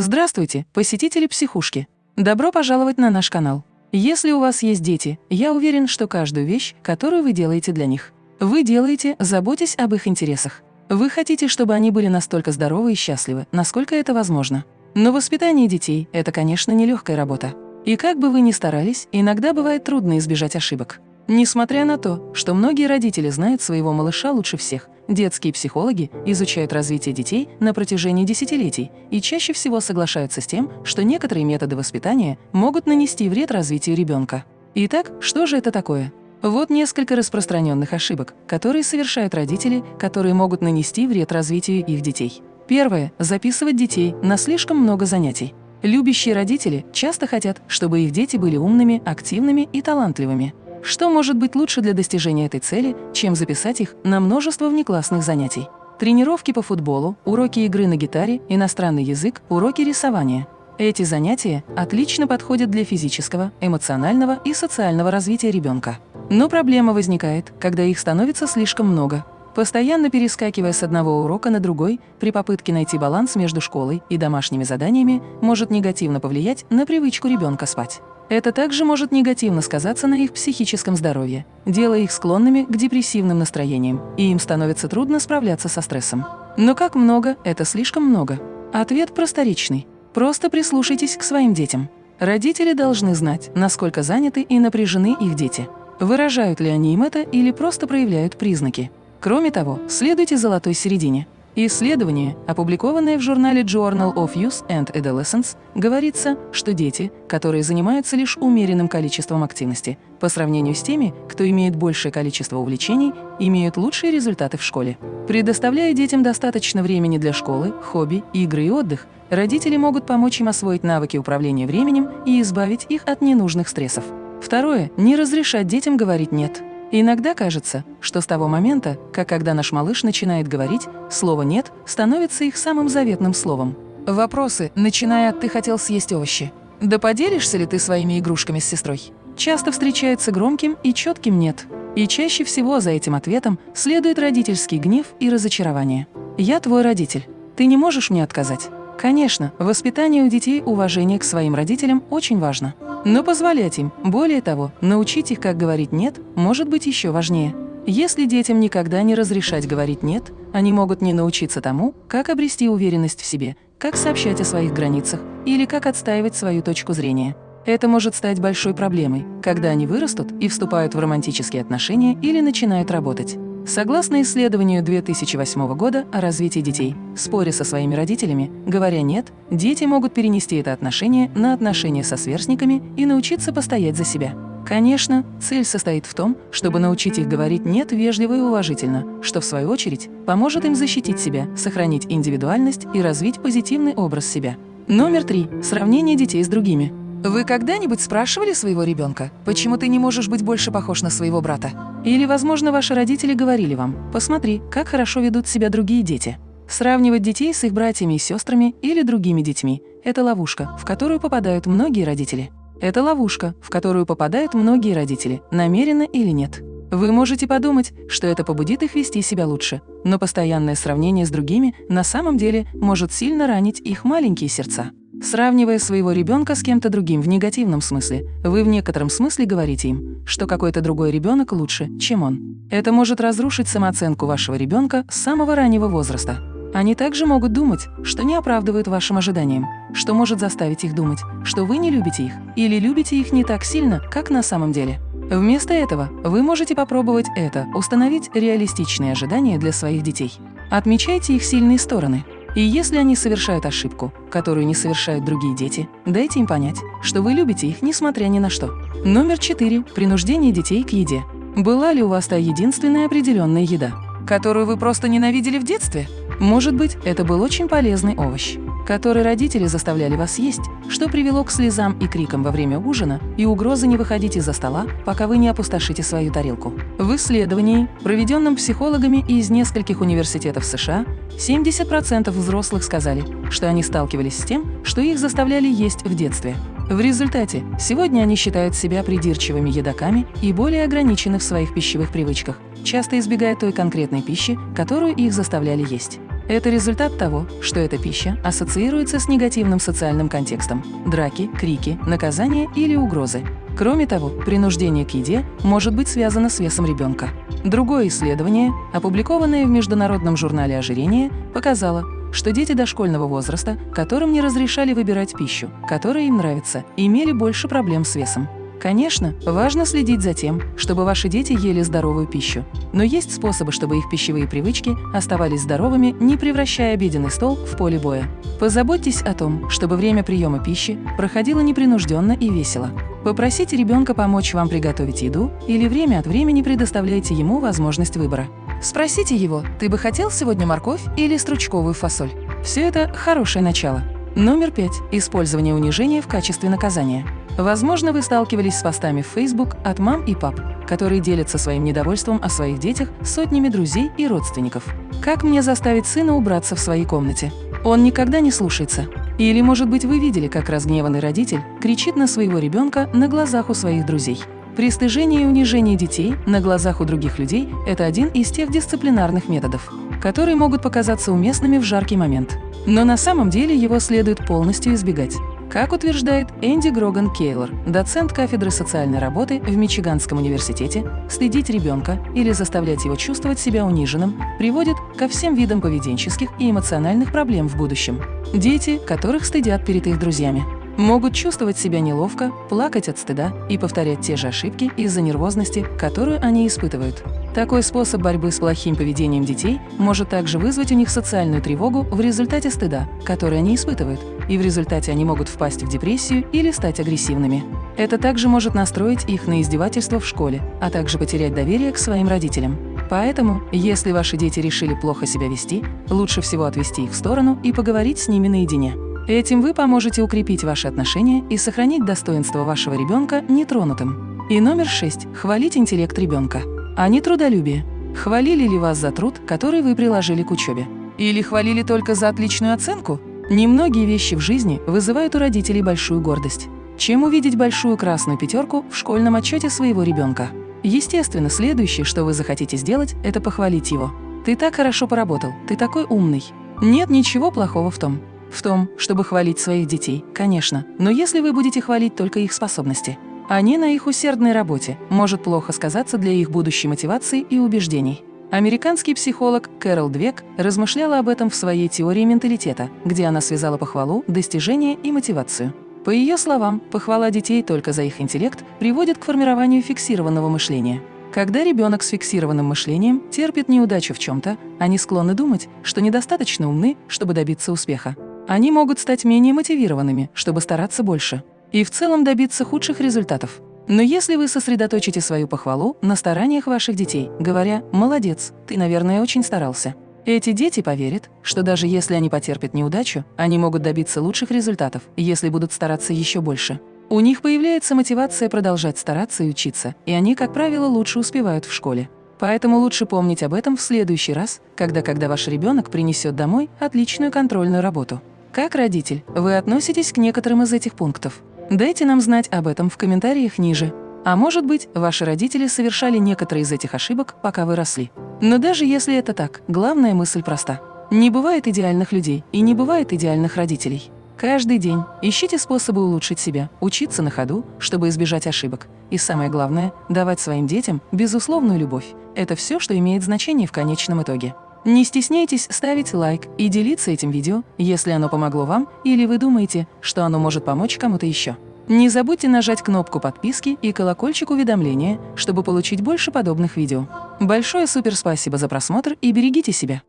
Здравствуйте, посетители психушки! Добро пожаловать на наш канал. Если у вас есть дети, я уверен, что каждую вещь, которую вы делаете для них, вы делаете, заботясь об их интересах. Вы хотите, чтобы они были настолько здоровы и счастливы, насколько это возможно. Но воспитание детей – это, конечно, нелегкая работа. И как бы вы ни старались, иногда бывает трудно избежать ошибок. Несмотря на то, что многие родители знают своего малыша лучше всех, детские психологи изучают развитие детей на протяжении десятилетий и чаще всего соглашаются с тем, что некоторые методы воспитания могут нанести вред развитию ребенка. Итак, что же это такое? Вот несколько распространенных ошибок, которые совершают родители, которые могут нанести вред развитию их детей. Первое – записывать детей на слишком много занятий. Любящие родители часто хотят, чтобы их дети были умными, активными и талантливыми. Что может быть лучше для достижения этой цели, чем записать их на множество внеклассных занятий? Тренировки по футболу, уроки игры на гитаре, иностранный язык, уроки рисования. Эти занятия отлично подходят для физического, эмоционального и социального развития ребенка. Но проблема возникает, когда их становится слишком много. Постоянно перескакивая с одного урока на другой, при попытке найти баланс между школой и домашними заданиями может негативно повлиять на привычку ребенка спать. Это также может негативно сказаться на их психическом здоровье, делая их склонными к депрессивным настроениям, и им становится трудно справляться со стрессом. Но как много – это слишком много? Ответ просторечный. Просто прислушайтесь к своим детям. Родители должны знать, насколько заняты и напряжены их дети. Выражают ли они им это или просто проявляют признаки. Кроме того, следуйте золотой середине – Исследование, опубликованное в журнале Journal of Youth and Adolescence, говорится, что дети, которые занимаются лишь умеренным количеством активности, по сравнению с теми, кто имеет большее количество увлечений, имеют лучшие результаты в школе. Предоставляя детям достаточно времени для школы, хобби, игры и отдых, родители могут помочь им освоить навыки управления временем и избавить их от ненужных стрессов. Второе – не разрешать детям говорить «нет». Иногда кажется, что с того момента, как когда наш малыш начинает говорить, слово «нет» становится их самым заветным словом. Вопросы, начиная от «ты хотел съесть овощи», «да поделишься ли ты своими игрушками с сестрой?» часто встречаются громким и четким «нет». И чаще всего за этим ответом следует родительский гнев и разочарование. «Я твой родитель. Ты не можешь мне отказать». Конечно, воспитание у детей уважение к своим родителям очень важно. Но позволять им, более того, научить их, как говорить «нет», может быть еще важнее. Если детям никогда не разрешать говорить «нет», они могут не научиться тому, как обрести уверенность в себе, как сообщать о своих границах или как отстаивать свою точку зрения. Это может стать большой проблемой, когда они вырастут и вступают в романтические отношения или начинают работать. Согласно исследованию 2008 года о развитии детей, споря со своими родителями, говоря «нет», дети могут перенести это отношение на отношения со сверстниками и научиться постоять за себя. Конечно, цель состоит в том, чтобы научить их говорить «нет» вежливо и уважительно, что, в свою очередь, поможет им защитить себя, сохранить индивидуальность и развить позитивный образ себя. Номер три. Сравнение детей с другими. Вы когда-нибудь спрашивали своего ребенка, почему ты не можешь быть больше похож на своего брата? Или, возможно, ваши родители говорили вам, посмотри, как хорошо ведут себя другие дети. Сравнивать детей с их братьями и сестрами или другими детьми – это ловушка, в которую попадают многие родители. Это ловушка, в которую попадают многие родители, намеренно или нет. Вы можете подумать, что это побудит их вести себя лучше, но постоянное сравнение с другими на самом деле может сильно ранить их маленькие сердца. Сравнивая своего ребенка с кем-то другим в негативном смысле, вы в некотором смысле говорите им, что какой-то другой ребенок лучше, чем он. Это может разрушить самооценку вашего ребенка с самого раннего возраста. Они также могут думать, что не оправдывают вашим ожиданиям, что может заставить их думать, что вы не любите их или любите их не так сильно, как на самом деле. Вместо этого вы можете попробовать это, установить реалистичные ожидания для своих детей. Отмечайте их сильные стороны – и если они совершают ошибку, которую не совершают другие дети, дайте им понять, что вы любите их, несмотря ни на что. Номер четыре. Принуждение детей к еде. Была ли у вас та единственная определенная еда, которую вы просто ненавидели в детстве? Может быть, это был очень полезный овощ который родители заставляли вас есть, что привело к слезам и крикам во время ужина и угрозы не выходить из-за стола, пока вы не опустошите свою тарелку. В исследовании, проведенном психологами из нескольких университетов США, 70% взрослых сказали, что они сталкивались с тем, что их заставляли есть в детстве. В результате сегодня они считают себя придирчивыми едоками и более ограничены в своих пищевых привычках, часто избегая той конкретной пищи, которую их заставляли есть. Это результат того, что эта пища ассоциируется с негативным социальным контекстом – драки, крики, наказания или угрозы. Кроме того, принуждение к еде может быть связано с весом ребенка. Другое исследование, опубликованное в Международном журнале ожирения, показало, что дети дошкольного возраста, которым не разрешали выбирать пищу, которая им нравится, имели больше проблем с весом. Конечно, важно следить за тем, чтобы ваши дети ели здоровую пищу. Но есть способы, чтобы их пищевые привычки оставались здоровыми, не превращая обеденный стол в поле боя. Позаботьтесь о том, чтобы время приема пищи проходило непринужденно и весело. Попросите ребенка помочь вам приготовить еду или время от времени предоставляйте ему возможность выбора. Спросите его, ты бы хотел сегодня морковь или стручковую фасоль? Все это хорошее начало. Номер пять. Использование унижения в качестве наказания. Возможно, вы сталкивались с постами в Facebook от мам и пап, которые делятся своим недовольством о своих детях сотнями друзей и родственников. Как мне заставить сына убраться в своей комнате? Он никогда не слушается. Или, может быть, вы видели, как разгневанный родитель кричит на своего ребенка на глазах у своих друзей. Пристыжение и унижение детей на глазах у других людей – это один из тех дисциплинарных методов, которые могут показаться уместными в жаркий момент. Но на самом деле его следует полностью избегать. Как утверждает Энди Гроган Кейлор, доцент кафедры социальной работы в Мичиганском университете, следить ребенка или заставлять его чувствовать себя униженным приводит ко всем видам поведенческих и эмоциональных проблем в будущем. Дети, которых стыдят перед их друзьями могут чувствовать себя неловко, плакать от стыда и повторять те же ошибки из-за нервозности, которую они испытывают. Такой способ борьбы с плохим поведением детей может также вызвать у них социальную тревогу в результате стыда, который они испытывают, и в результате они могут впасть в депрессию или стать агрессивными. Это также может настроить их на издевательство в школе, а также потерять доверие к своим родителям. Поэтому, если ваши дети решили плохо себя вести, лучше всего отвести их в сторону и поговорить с ними наедине. Этим вы поможете укрепить ваши отношения и сохранить достоинство вашего ребенка нетронутым. И номер шесть. Хвалить интеллект ребенка, а не трудолюбие. Хвалили ли вас за труд, который вы приложили к учебе? Или хвалили только за отличную оценку? Немногие вещи в жизни вызывают у родителей большую гордость. Чем увидеть большую красную пятерку в школьном отчете своего ребенка? Естественно, следующее, что вы захотите сделать, это похвалить его. «Ты так хорошо поработал, ты такой умный». Нет ничего плохого в том, в том, чтобы хвалить своих детей, конечно, но если вы будете хвалить только их способности, они на их усердной работе может плохо сказаться для их будущей мотивации и убеждений. Американский психолог Кэрол Двек размышляла об этом в своей теории менталитета, где она связала похвалу, достижение и мотивацию. По ее словам, похвала детей только за их интеллект приводит к формированию фиксированного мышления. Когда ребенок с фиксированным мышлением терпит неудачу в чем-то, они склонны думать, что недостаточно умны, чтобы добиться успеха они могут стать менее мотивированными, чтобы стараться больше, и в целом добиться худших результатов. Но если вы сосредоточите свою похвалу на стараниях ваших детей, говоря «молодец, ты, наверное, очень старался», эти дети поверят, что даже если они потерпят неудачу, они могут добиться лучших результатов, если будут стараться еще больше. У них появляется мотивация продолжать стараться и учиться, и они, как правило, лучше успевают в школе. Поэтому лучше помнить об этом в следующий раз, когда, когда ваш ребенок принесет домой отличную контрольную работу. Как родитель, вы относитесь к некоторым из этих пунктов? Дайте нам знать об этом в комментариях ниже. А может быть, ваши родители совершали некоторые из этих ошибок, пока вы росли. Но даже если это так, главная мысль проста. Не бывает идеальных людей и не бывает идеальных родителей. Каждый день ищите способы улучшить себя, учиться на ходу, чтобы избежать ошибок. И самое главное – давать своим детям безусловную любовь. Это все, что имеет значение в конечном итоге. Не стесняйтесь ставить лайк и делиться этим видео, если оно помогло вам или вы думаете, что оно может помочь кому-то еще. Не забудьте нажать кнопку подписки и колокольчик уведомления, чтобы получить больше подобных видео. Большое супер спасибо за просмотр и берегите себя!